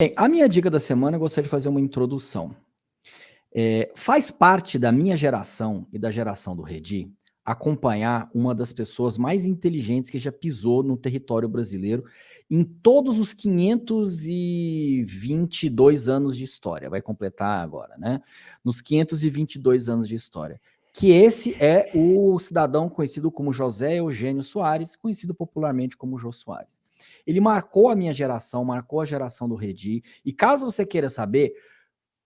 Bem, a minha dica da semana, eu gostaria de fazer uma introdução. É, faz parte da minha geração e da geração do Redi acompanhar uma das pessoas mais inteligentes que já pisou no território brasileiro em todos os 522 anos de história, vai completar agora, né? Nos 522 anos de história. Que esse é o cidadão conhecido como José Eugênio Soares, conhecido popularmente como Jô Soares. Ele marcou a minha geração, marcou a geração do Redi, e caso você queira saber,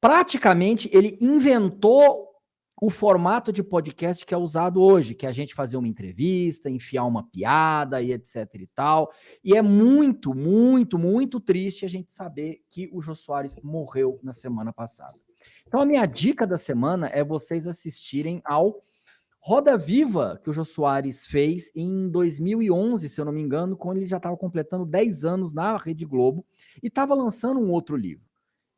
praticamente ele inventou o formato de podcast que é usado hoje, que é a gente fazer uma entrevista, enfiar uma piada e etc e tal. E é muito, muito, muito triste a gente saber que o Jô Soares morreu na semana passada. Então a minha dica da semana é vocês assistirem ao Roda Viva que o Jô Soares fez em 2011, se eu não me engano, quando ele já estava completando 10 anos na Rede Globo e estava lançando um outro livro.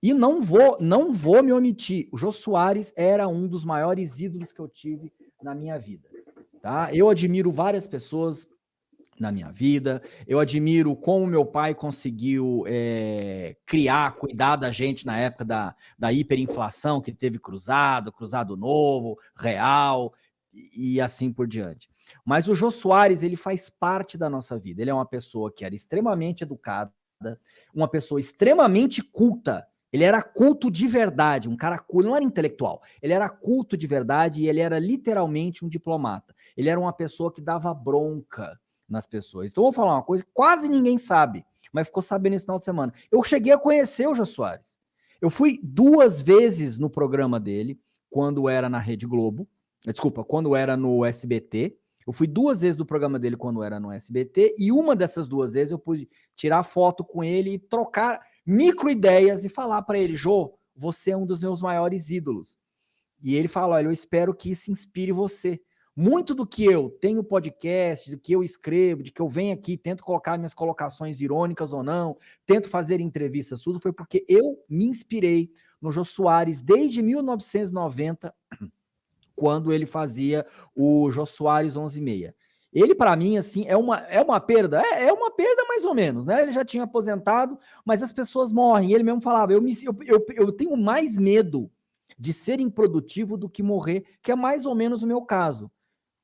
E não vou, não vou me omitir. O Jô Soares era um dos maiores ídolos que eu tive na minha vida. Tá? Eu admiro várias pessoas na minha vida. Eu admiro como meu pai conseguiu é, criar, cuidar da gente na época da, da hiperinflação, que teve cruzado, cruzado novo, real e, e assim por diante. Mas o Jô Soares, ele faz parte da nossa vida. Ele é uma pessoa que era extremamente educada, uma pessoa extremamente culta, ele era culto de verdade, um cara culto, não era intelectual. Ele era culto de verdade e ele era literalmente um diplomata. Ele era uma pessoa que dava bronca nas pessoas. Então, vou falar uma coisa que quase ninguém sabe, mas ficou sabendo esse final de semana. Eu cheguei a conhecer o Jô Soares. Eu fui duas vezes no programa dele, quando era na Rede Globo, desculpa, quando era no SBT. Eu fui duas vezes do programa dele quando era no SBT, e uma dessas duas vezes eu pude tirar foto com ele e trocar microideias e falar para ele, Jô, você é um dos meus maiores ídolos. E ele fala, olha, eu espero que isso inspire você. Muito do que eu tenho podcast, do que eu escrevo, de que eu venho aqui, tento colocar minhas colocações irônicas ou não, tento fazer entrevistas, tudo foi porque eu me inspirei no Jô Soares desde 1990, quando ele fazia o Jô Soares 11:6. Ele, para mim, assim, é uma, é uma perda. É, é, uma perda mais ou menos, né? Ele já tinha aposentado, mas as pessoas morrem. Ele mesmo falava, eu, me, eu, eu, eu tenho mais medo de ser improdutivo do que morrer, que é mais ou menos o meu caso.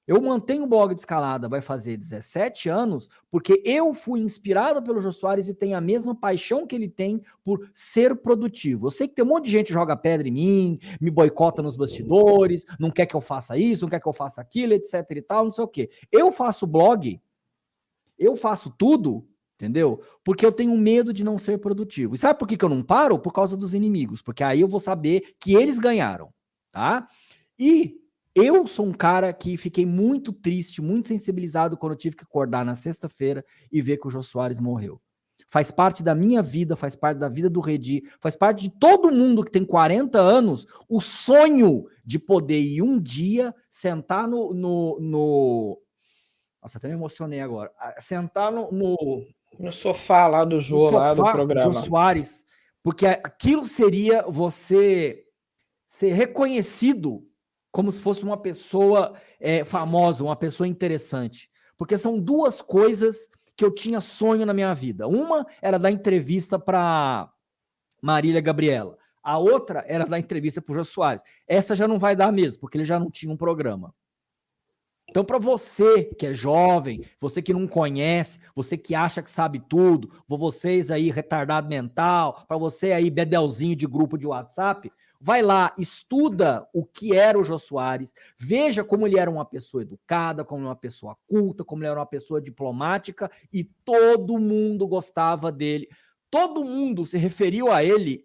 Eu mantenho o blog de escalada, vai fazer 17 anos, porque eu fui inspirado pelo Jô Soares e tenho a mesma paixão que ele tem por ser produtivo. Eu sei que tem um monte de gente que joga pedra em mim, me boicota nos bastidores, não quer que eu faça isso, não quer que eu faça aquilo, etc e tal, não sei o quê. Eu faço blog, eu faço tudo, entendeu? Porque eu tenho medo de não ser produtivo. E sabe por que, que eu não paro? Por causa dos inimigos, porque aí eu vou saber que eles ganharam, tá? E eu sou um cara que fiquei muito triste, muito sensibilizado quando eu tive que acordar na sexta-feira e ver que o Jô Soares morreu. Faz parte da minha vida, faz parte da vida do Redi, faz parte de todo mundo que tem 40 anos, o sonho de poder ir um dia sentar no... no, no... Nossa, até me emocionei agora. Sentar no... No, no sofá lá do Jô, sofá, lá do programa. Jô Soares, porque aquilo seria você ser reconhecido como se fosse uma pessoa é, famosa, uma pessoa interessante. Porque são duas coisas que eu tinha sonho na minha vida. Uma era dar entrevista para Marília Gabriela. A outra era dar entrevista para o Jô Soares. Essa já não vai dar mesmo, porque ele já não tinha um programa. Então, para você que é jovem, você que não conhece, você que acha que sabe tudo, vocês aí retardado mental, para você aí bedelzinho de grupo de WhatsApp, Vai lá, estuda o que era o Jô Soares, veja como ele era uma pessoa educada, como uma pessoa culta, como ele era uma pessoa diplomática e todo mundo gostava dele. Todo mundo se referiu a ele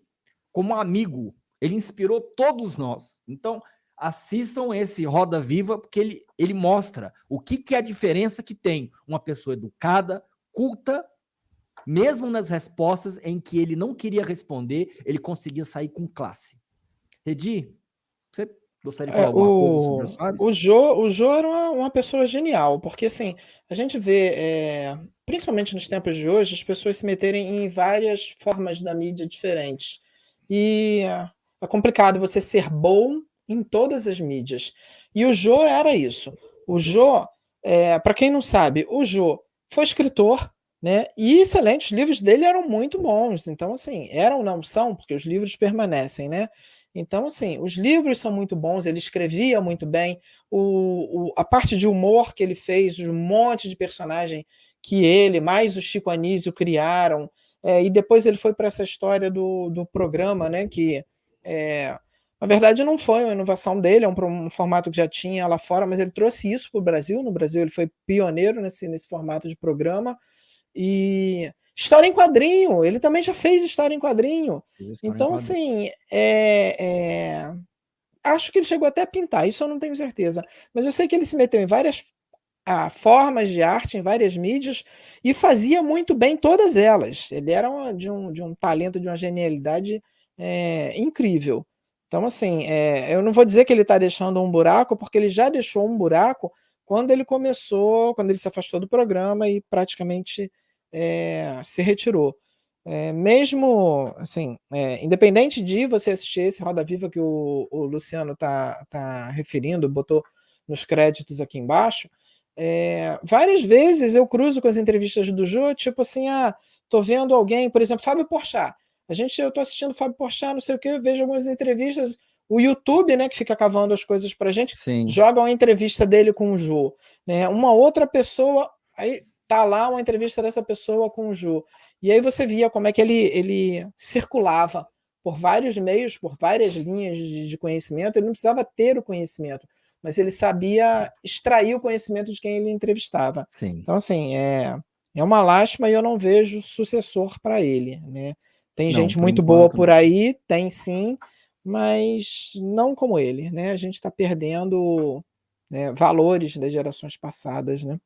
como amigo. Ele inspirou todos nós. Então, assistam esse Roda Viva, porque ele, ele mostra o que, que é a diferença que tem uma pessoa educada, culta, mesmo nas respostas em que ele não queria responder, ele conseguia sair com classe. Redi, você gostaria de é, falar é, alguma o, coisa sobre Soares? O Jô, o Jô era uma, uma, pessoa genial, porque assim, a gente vê, é, principalmente nos tempos de hoje, as pessoas se meterem em várias formas da mídia diferentes. E é complicado você ser bom em todas as mídias. E o Jô era isso. O Jô, é, para quem não sabe, o Jô foi escritor, né, e excelentes, os livros dele eram muito bons, então assim, eram não são, porque os livros permanecem, né, então assim, os livros são muito bons, ele escrevia muito bem, o, o a parte de humor que ele fez, um monte de personagem que ele, mais o Chico Anísio criaram, é, e depois ele foi para essa história do, do programa, né, que é, na verdade não foi uma inovação dele, é um, um, formato que já tinha lá fora, mas ele trouxe isso para o Brasil, no Brasil ele foi pioneiro nesse, nesse formato de programa, e história em quadrinho, ele também já fez história em quadrinho, então em assim, é, é, acho que ele chegou até a pintar, isso eu não tenho certeza, mas eu sei que ele se meteu em várias a formas de arte em várias mídias e fazia muito bem todas elas. Ele era uma, de, um, de um talento, de uma genialidade é, incrível. Então, assim, é, eu não vou dizer que ele está deixando um buraco, porque ele já deixou um buraco quando ele começou, quando ele se afastou do programa e praticamente é, se retirou. É, mesmo, assim, é, independente de você assistir esse Roda Viva que o, o Luciano está tá referindo, botou nos créditos aqui embaixo, é, várias vezes eu cruzo com as entrevistas do Jô, tipo assim, ah, tô vendo alguém, por exemplo, Fábio Porchat. A gente, eu tô assistindo Fábio Porchat, não sei o que, vejo algumas entrevistas, o YouTube, né, que fica cavando as coisas pra gente, Sim. joga uma entrevista dele com o Jô, né? Uma outra pessoa, aí tá lá uma entrevista dessa pessoa com o Jô. E aí você via como é que ele, ele circulava por vários meios, por várias linhas de, de conhecimento, ele não precisava ter o conhecimento mas ele sabia extrair o conhecimento de quem ele entrevistava. Sim. Então, assim, é, é uma lástima e eu não vejo sucessor para ele. Né? Tem não, gente muito boa por aí, tem sim, mas não como ele. Né? A gente está perdendo né, valores das gerações passadas. Né?